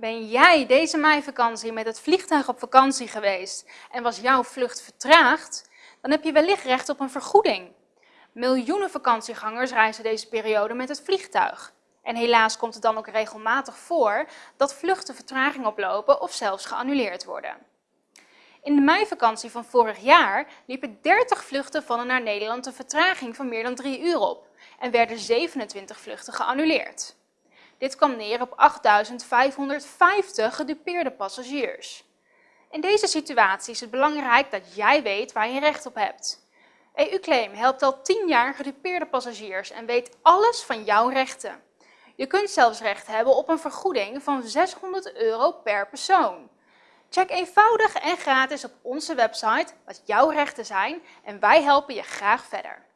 Ben jij deze meivakantie met het vliegtuig op vakantie geweest en was jouw vlucht vertraagd? Dan heb je wellicht recht op een vergoeding. Miljoenen vakantiegangers reizen deze periode met het vliegtuig. En helaas komt het dan ook regelmatig voor dat vluchten vertraging oplopen of zelfs geannuleerd worden. In de meivakantie van vorig jaar liepen 30 vluchten van en naar Nederland een vertraging van meer dan 3 uur op en werden 27 vluchten geannuleerd. Dit kwam neer op 8.550 gedupeerde passagiers. In deze situatie is het belangrijk dat jij weet waar je recht op hebt. EU-claim helpt al 10 jaar gedupeerde passagiers en weet alles van jouw rechten. Je kunt zelfs recht hebben op een vergoeding van 600 euro per persoon. Check eenvoudig en gratis op onze website wat jouw rechten zijn en wij helpen je graag verder.